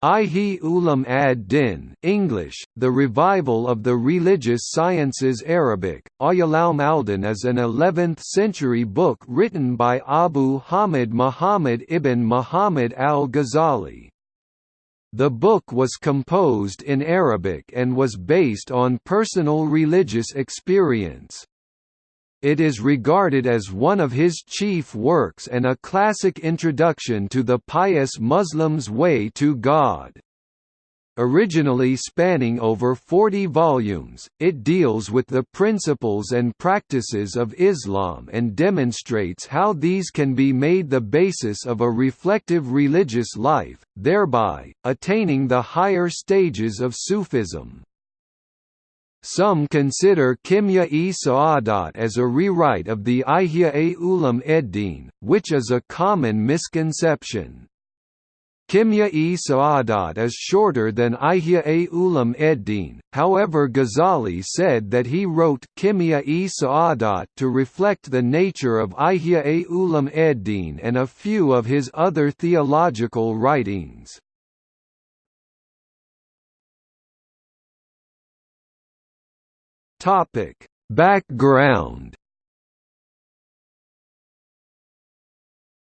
Ihya Ulum ad-Din English, The Revival of the Religious Sciences Arabic, Ayalaum Aldan is an 11th-century book written by Abu Hamid Muhammad ibn Muhammad al-Ghazali. The book was composed in Arabic and was based on personal religious experience. It is regarded as one of his chief works and a classic introduction to the pious Muslim's way to God. Originally spanning over 40 volumes, it deals with the principles and practices of Islam and demonstrates how these can be made the basis of a reflective religious life, thereby, attaining the higher stages of Sufism. Some consider Kimya-e Sa'adat as a rewrite of the Ihya-e Ulum Eddin, which is a common misconception. Kimya-e Sa'adat is shorter than Ihya-e Ulum Eddin, however Ghazali said that he wrote Kimya-e Sa'adat to reflect the nature of Ihya-e Ulum Eddin and a few of his other theological writings. Topic: Background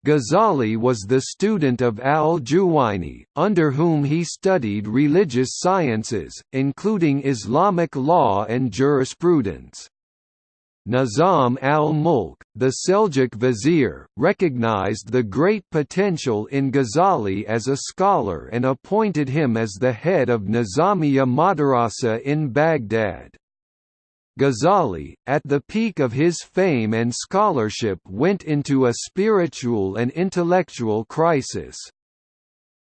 Ghazali was the student of al-Juwayni, under whom he studied religious sciences, including Islamic law and jurisprudence. Nizam al-Mulk, the Seljuk vizier, recognized the great potential in Ghazali as a scholar and appointed him as the head of Nizamiya Madrasa in Baghdad. Ghazali, at the peak of his fame and scholarship went into a spiritual and intellectual crisis.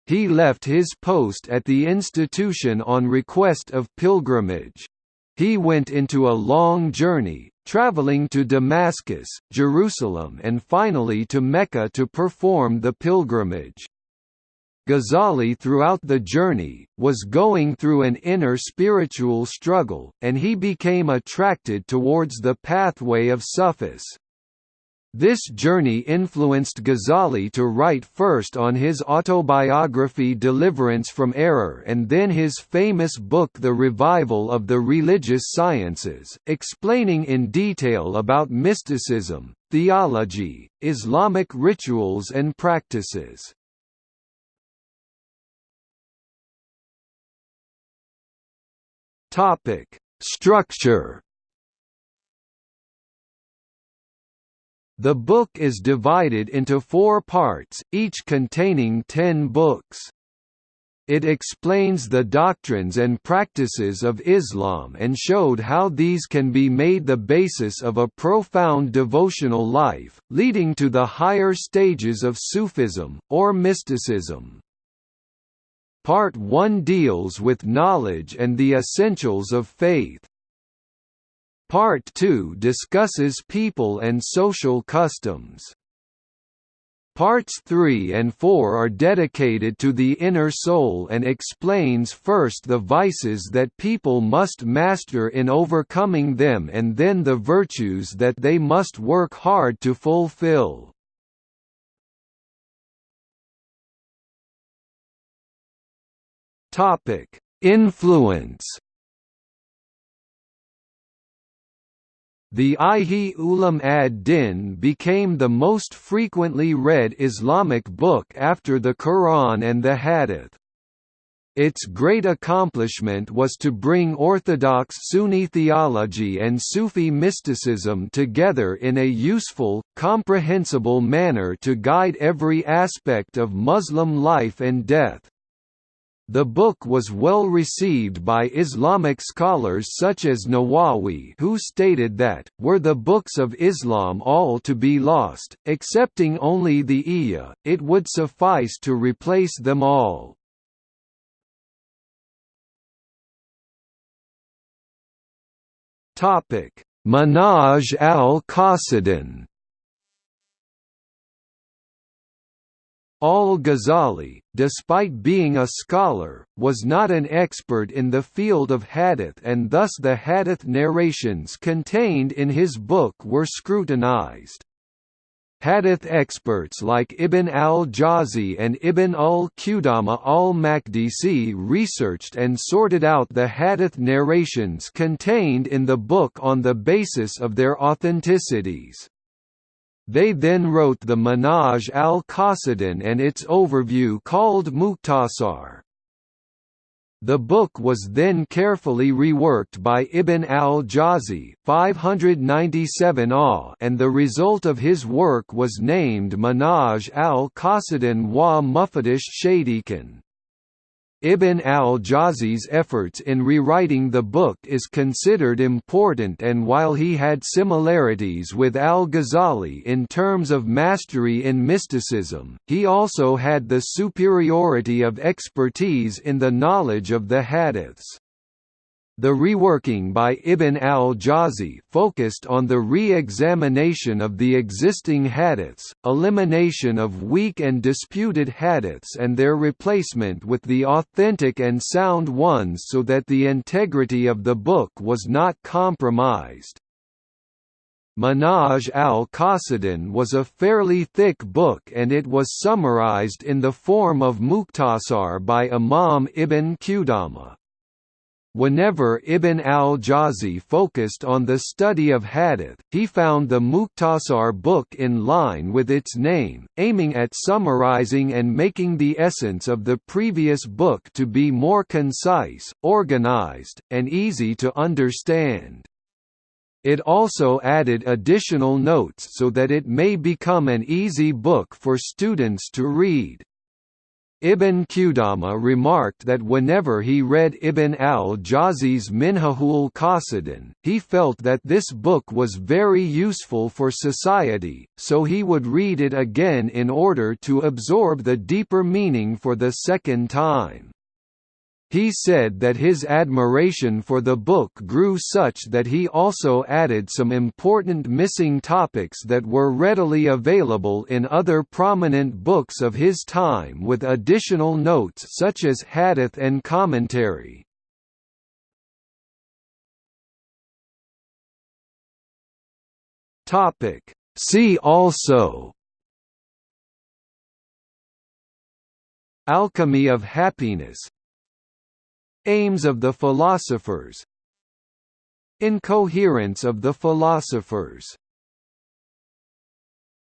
He left his post at the institution on request of pilgrimage. He went into a long journey, traveling to Damascus, Jerusalem and finally to Mecca to perform the pilgrimage. Ghazali throughout the journey, was going through an inner spiritual struggle, and he became attracted towards the pathway of Sufis. This journey influenced Ghazali to write first on his autobiography Deliverance from Error and then his famous book The Revival of the Religious Sciences, explaining in detail about mysticism, theology, Islamic rituals and practices. Topic: Structure. The book is divided into four parts, each containing ten books. It explains the doctrines and practices of Islam and showed how these can be made the basis of a profound devotional life, leading to the higher stages of Sufism, or mysticism. Part 1 deals with knowledge and the essentials of faith. Part 2 discusses people and social customs. Parts 3 and 4 are dedicated to the inner soul and explains first the vices that people must master in overcoming them and then the virtues that they must work hard to fulfill. Topic: Influence. The Ihya Ulum ad-Din became the most frequently read Islamic book after the Quran and the Hadith. Its great accomplishment was to bring orthodox Sunni theology and Sufi mysticism together in a useful, comprehensible manner to guide every aspect of Muslim life and death. The book was well received by Islamic scholars such as Nawawi who stated that, were the books of Islam all to be lost, excepting only the Ihya, it would suffice to replace them all. Manhaj al-Qasidin Al-Ghazali, despite being a scholar, was not an expert in the field of hadith and thus the hadith narrations contained in his book were scrutinized. Hadith experts like Ibn al-Jawzi and Ibn al-Qudama al-Maqdisi researched and sorted out the hadith narrations contained in the book on the basis of their authenticities. They then wrote the Manhaj al-Qasidin and its overview called Mukhtasar. The book was then carefully reworked by Ibn al-Jawzi and the result of his work was named Manhaj al-Qasidin wa Mufadish Shadikan. Ibn al-Jawzi's efforts in rewriting the book is considered important and while he had similarities with al-Ghazali in terms of mastery in mysticism, he also had the superiority of expertise in the knowledge of the hadiths. The reworking by Ibn al-Jawzi focused on the re-examination of the existing hadiths, elimination of weak and disputed hadiths and their replacement with the authentic and sound ones so that the integrity of the book was not compromised. Manhaj al-Qasidin was a fairly thick book and it was summarized in the form of Mukhtasar by Imam Ibn Qudama. Whenever Ibn al-Jawzi focused on the study of hadith, he found the Mukhtasar book in line with its name, aiming at summarizing and making the essence of the previous book to be more concise, organized, and easy to understand. It also added additional notes so that it may become an easy book for students to read. Ibn Qudama remarked that whenever he read Ibn al-Jawzi's Minhajul Qasidin, he felt that this book was very useful for society, so he would read it again in order to absorb the deeper meaning for the second time. He said that his admiration for the book grew such that he also added some important missing topics that were readily available in other prominent books of his time with additional notes such as hadith and commentary. See also Alchemy of happiness Aims of the philosophers. Incoherence of the philosophers